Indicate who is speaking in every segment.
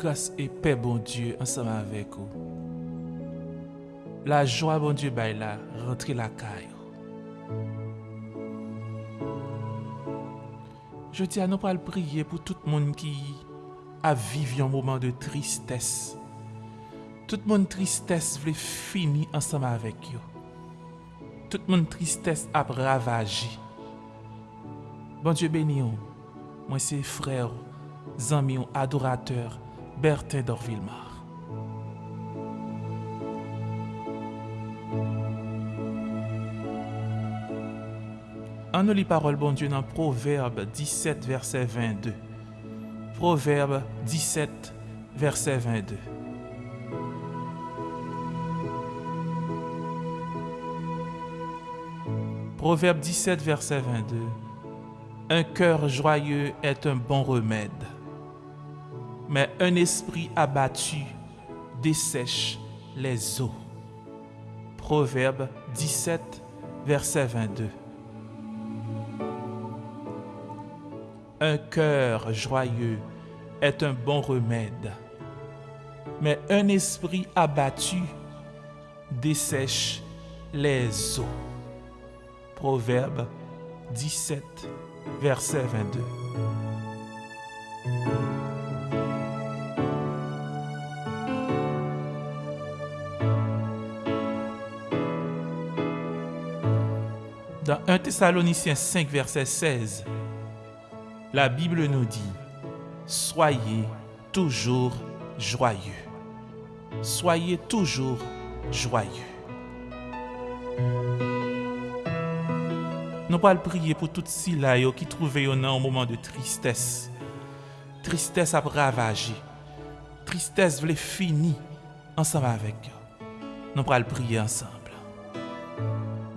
Speaker 1: grâce et paix, bon Dieu, ensemble avec vous. La joie, bon Dieu, baille là, rentrez la caille. Je tiens à nous pas prier pour tout le monde qui a vécu un moment de tristesse. Tout le monde tristesse voulait finir ensemble avec vous. Tout le monde tristesse a ravagé. Bon Dieu béni, moi c'est frère, amis, adorateur, Bertin d'Orvillemar. On nous parole bon Dieu dans Proverbe 17 verset 22. Proverbe 17 verset 22. Proverbe 17 verset 22. Un cœur joyeux est un bon remède, mais un esprit abattu dessèche les eaux. Proverbe 17 verset 22. Un cœur joyeux est un bon remède, mais un esprit abattu dessèche les eaux. Proverbe 17, verset 22. Dans 1 Thessaloniciens 5, verset 16, la Bible nous dit, Soyez toujours joyeux. Soyez toujours joyeux. Nous allons prier pour toutes ces là qui trouvaient un moment de tristesse. Tristesse a ravagé. Tristesse voulait finir ensemble avec eux. Nous allons prier ensemble.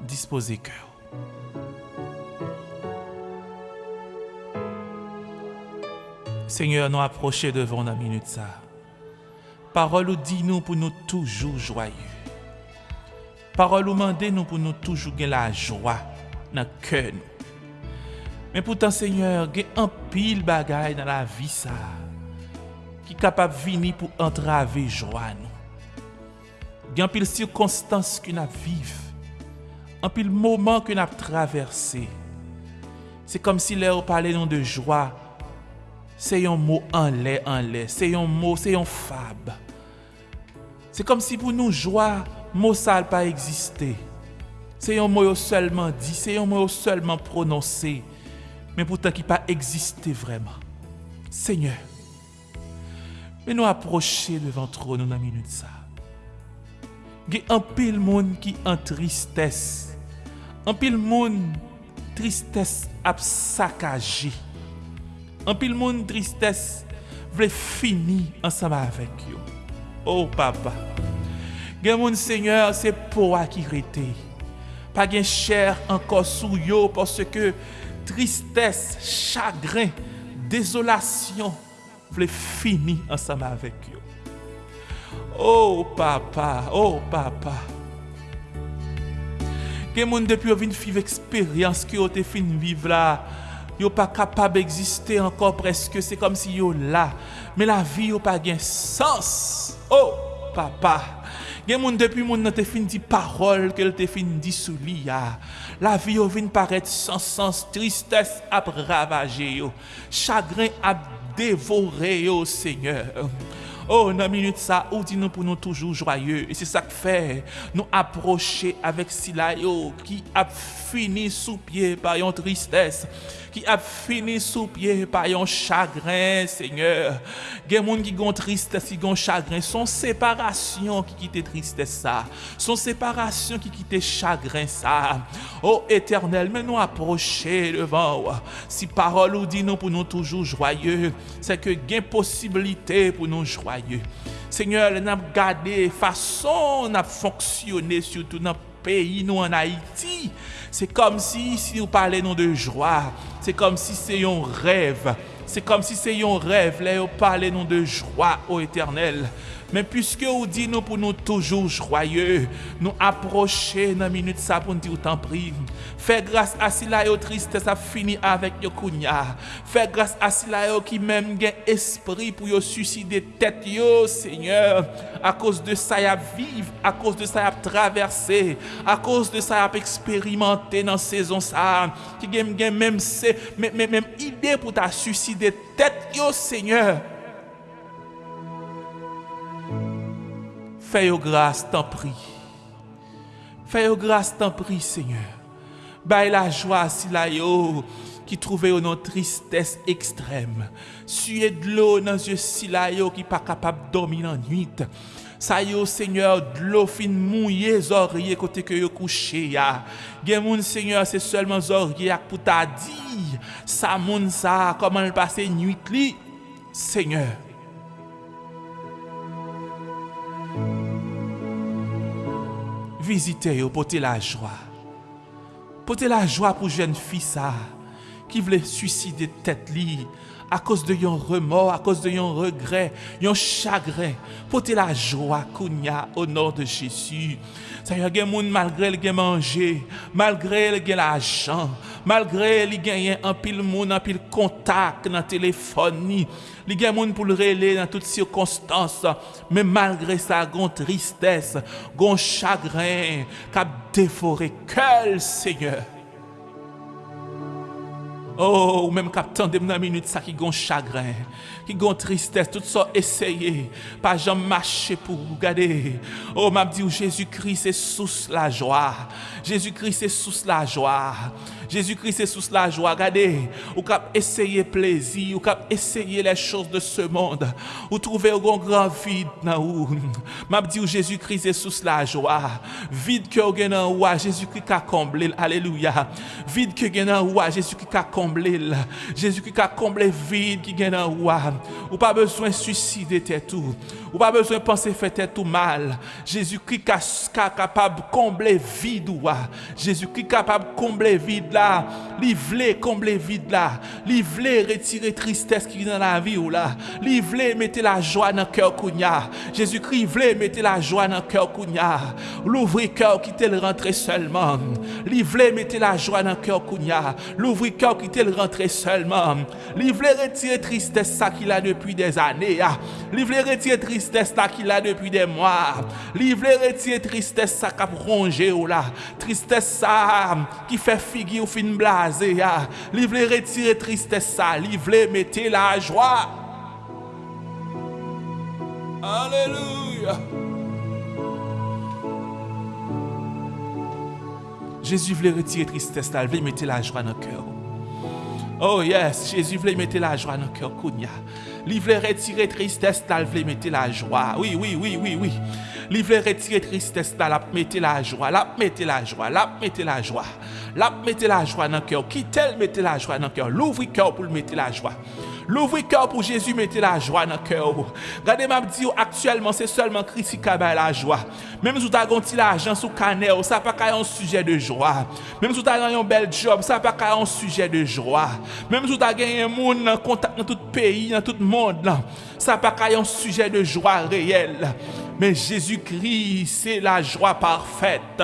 Speaker 1: Disposez cœur. Seigneur, nou aproche devon nan minute sa. Parol ou di nou pou nou toujou joyou. Parol ou mande nou pou nou toujou gen la jwa nan ke nou. Men poutan, Seigneur, gen an pil bagay nan la vi sa ki kapap vini pou antrave jwa nou. Gen an pil sirkonstans ki nap viv. An pil mouman ki nap traverse. Se kom si lè ou pale nou de jwa se yon mou anle anle, se yon mou, se yon fab. Se kom si pou nou jwa, mou sal pa egziste. Se yon mou yo selman di, se yon mou yo selman prononse, men pou ta ki pa egziste vreman. Seigneur, men nou aproche devan tron nou nan minute sa. Ge anpil moun ki an tristesse, anpil moun tristesse ap sakaje, An pil moun tristès vle fini ansama avèk yo. Oh, papa, gen moun seigneur se pou akirete. Pa gen chèr ankon sou yo porske tristès, chagrin, dezolasyon vle fini ansama avèk yo. Oh, papa, oh, papa. Gen moun depi yo vin fiv eksperyans ki yo te fin viv la pas capable d'exister encore presque c'est comme si yo là. Mais la vie yo pas gain sens. Oh papa. Gen moun depuis moun te fin di parole qu'elle te fin di la vie yo vient paraître sans sens tristesse a ravager yo. Chagrin a dévorer yo Seigneur Oh, dans minute ça, ou dit nous pour nous toujours joyeux. Et c'est ça que fait nous approcher avec Silayo qui a fini sous pied par une tristesse qui a fini sous pied par un chagrin, Seigneur. Il y qui ont tristesse, qui ont chagrin. Son séparation qui quitte tristesse ça. Son séparation qui quitte chagrin ça. Oh éternel, mais nous approcher devant. Si parole ou dit nous pour nous toujours joyeux, c'est que il possibilité pour nous joyeux. Seigneur, nous avons gardé façon de fonctionner surtout dans pays, nous en Haïti. C'est comme si, si nous parlons de joie, c'est comme si c'est un rêve. C'est comme si c'est un rêve, là, nous parlons de joie au éternel. Men pwiske ou di nou pou nou toujou jroye, nou aproche nan minute sa pou nou di ou tan pri. Fè grase a sila yo triste sa fini avèk yo kounya. Fè grase a sila yo ki mèm gen espri pou yo suside tèt yo, Seigneur. A kous de sa yap viv, a kous de sa yap traverse, a kous de sa yap eksperimente nan sezon sa. Ki gen mèm se, mèm idè pou ta suside tèt yo, Seigneur. Fais yo grâce, t'en prie. Fais yo grâce, t'en prie, Seigneur. Baille la joie si la yo qui trouvait yo non tristesse extrême. Suez de l'eau dans yeux si la yo qui pas capable de dormir en nuit. Sa yo, Seigneur, dlo fin mouye zorye kote ke yo kouche ya. Gen moun, Seigneur, se selman zorye ak pou ta di. Sa moun sa, koman l'pase nuit li. Seigneur, vizite yo pote la jwa. Pote la jwa pou jen fi sa, ki vle suicide tet li, à cause de yon remords, à cause de yon regret, yon chagrin. Porter la joie kounya au nom de Jésus. A des moun malgré le gen manger, malgré le gen l'argent, malgré le gen un pile moun, un pile contact dans téléphone ni, li gen moun pour le relais dans toutes circonstances, mais malgré ça, gon tristesse, gon chagrin, cap déforé quel Seigneur. Oh, ou même captain de dans minute ça qui gon chagrin, qui gon tristesse, tout ça essayer, pas jamais marcher pour regarder. Oh, m'a dit Jésus-Christ c'est sous la joie. Jésus-Christ c'est sous la joie. Jésus-Christ est sous la joie. Regardez, ou cap essayer plaisir, ou cap essayer les choses de ce monde. Ou trouver un grand vide dans ou. M'a dit Jésus-Christ est sous la joie. Vide que vous avez Jésus-Christ a comblé. Alléluia. Vide que vous avez Jésus-Christ a comblé. Jésus-Christ a comblé vide qui est dans Ou pas besoin de suicider tout. Ou pas besoin de penser faire tout mal. Jésus-Christ capable de combler vide. Jésus-Christ est capable de combler vide là. Voulait combler vide là. Il voulait retirer tristesse qui est dans la vie ou là. Il voulait mettre la joie dans le cœur kounya. Jésus-Christ voulait mettre la joie dans le cœur kounya. L'ouvrir cœur qui te le rentrer seulement. Il voulait mettre la joie dans le cœur kounya. L'ouvrir cœur qui te le rentrer seulement. Voulait retirer tristesse ça qu'il a depuis des années. Il voulait retirer tristesse là qu'il a depuis des mois. Livre retirer tristesse ça qui rongé ou là. Tristesse ça qui fait figure ou fin blasé. Livre retirer tristesse ça. Livre mettez la joie. Alléluia. Jésus voulait retirer tristesse il voulait mettre la joie dans le cœur. Oh yes, Jésus voulait mettre la joie dans le cœur. Il voulait retirer tristesse, il voulait mettre la joie. Oui, oui, oui, oui, oui. Il voulait retirer tristesse, il mettre la joie, il mettre la joie, il mettre la joie. Il mettre la joie dans le cœur. Qui tel mettre la joie dans le cœur? L'ouvre cœur pour mettre la joie. L'ouvrir cœur pour Jésus, mettez la joie dans le cœur. Regardez, m'a dit actuellement, c'est seulement Christ qui a la joie. Même si vous avez l'argent sous canal, ça pas un sujet de joie. Même si vous avez un bel job, ça pas un sujet de joie. Même si vous avez un monde en contact dans tout pays, dans tout le monde, ça pas un sujet de joie réel. Mais Jésus-Christ, c'est la joie parfaite.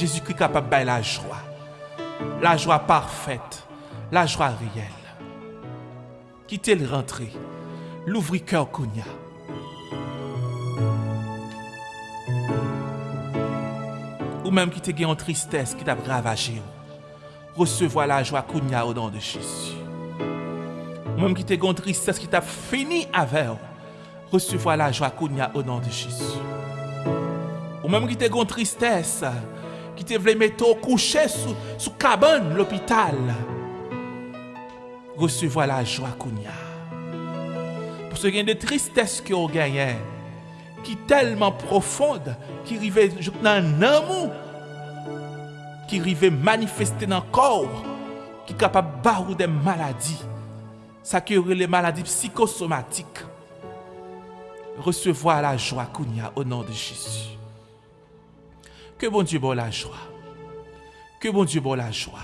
Speaker 1: Jésus-Christ capable de la joie la joie parfaite, la joie réelle. Quittez le rentrer, l'ouvrir cœur Kounia. Ou même qui te en tristesse qui t'a ravagé. Recevoir la joie Kounia au nom de Jésus. Ou même qui te en tristesse qui t'a fini avec. Recevoir la joie Kounia au nom de Jésus. Ou même qui te en tristesse qui te voulait mettre au coucher sous, sous cabane l'hôpital. Recevoir la joie qu'on. Pour ce gain de tristesse que vous gagnez, qui est tellement profonde, qui arrive dans un amour, qui arrive manifester dans le corps, qui est capable de barrer des maladies. Ça qui les maladies psychosomatiques. Recevoir la joie qu'on au nom de Jésus. Que bon Dieu bon la joie. Que bon Dieu bon la joie.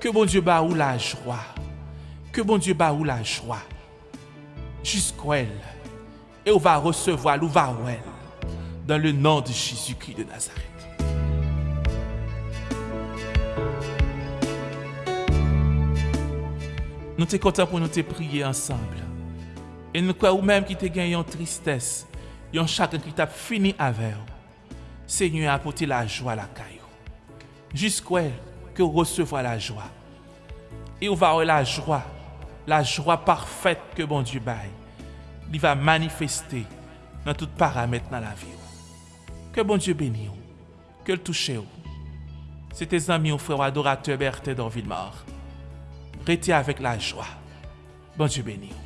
Speaker 1: Que bon Dieu ba ou la joie. Que bon Dieu bat la joie. Jusqu'à elle. Et on va recevoir l'ouvarouel. Dans le nom de Jésus-Christ de Nazareth. Nous sommes contents pour nous te prier ensemble. Et nous croyons même qui te gagné en tristesse, et chacun qui t'a fini avec Seigneur apporter la joie à la caillou. Jusqu'où que recevoir la joie. Et on va avoir la joie, la joie parfaite que bon Dieu baille. Il va manifester dans tout paramètre dans la vie. Que bon Dieu bénisse, que le touche. C'était amis ou frères adorateurs Berthe dans Villemort. Restez avec la joie. Bon Dieu bénisse.